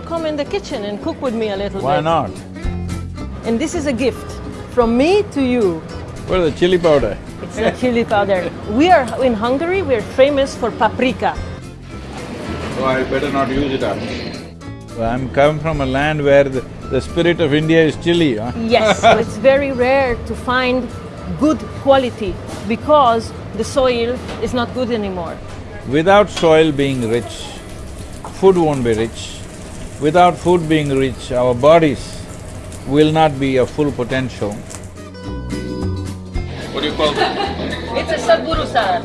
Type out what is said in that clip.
come in the kitchen and cook with me a little Why bit? Why not? And this is a gift from me to you. What is the chili powder? It's a chili powder. We are in Hungary, we're famous for paprika. So I better not use it up. I'm come from a land where the, the spirit of India is chili, huh? Yes, so it's very rare to find good quality because the soil is not good anymore. Without soil being rich, food won't be rich. Without food being rich, our bodies will not be of full potential. What do you call that? It's a Sadhguru salad.